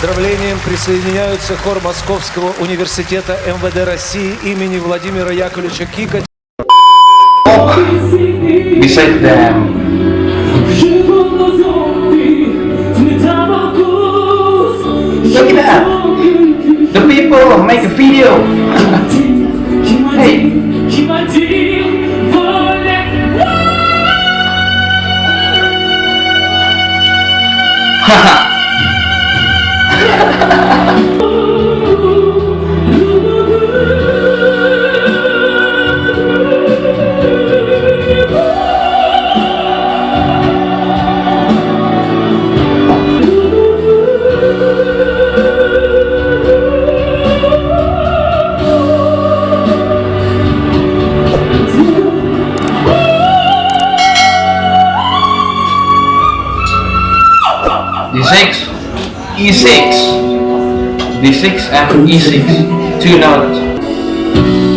поздравлениям присоединяются хор Московского университета МВД России имени Владимира Яковлевича Кика. beside them. Look at that! The people make a video! hey! Haha! D6, E6, D6 and E6, two notes.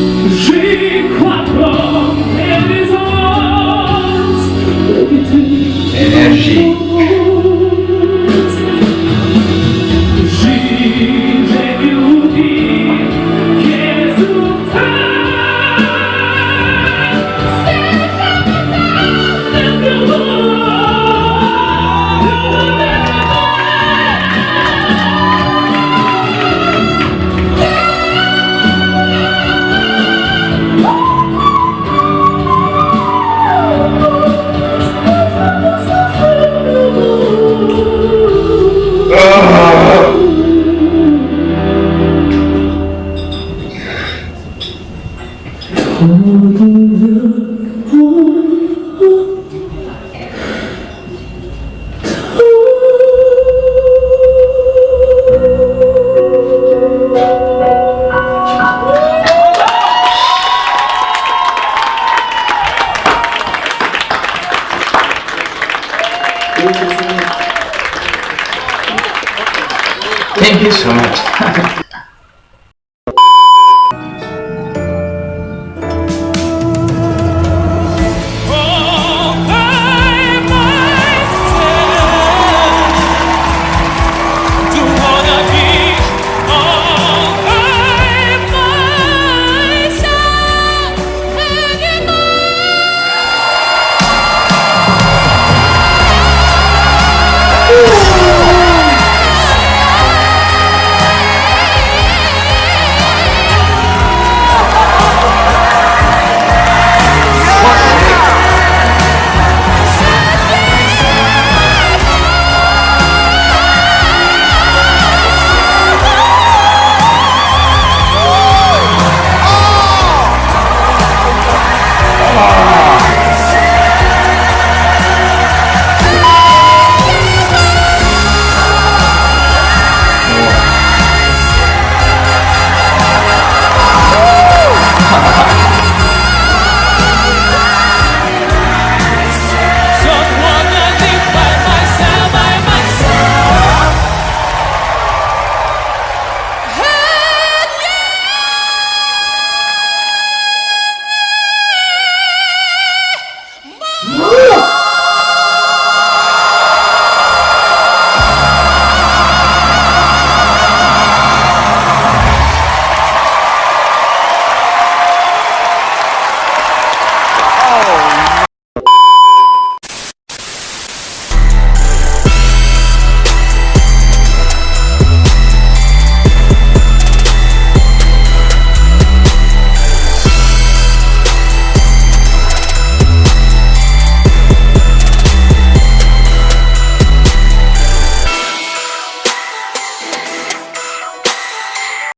Thank you so much.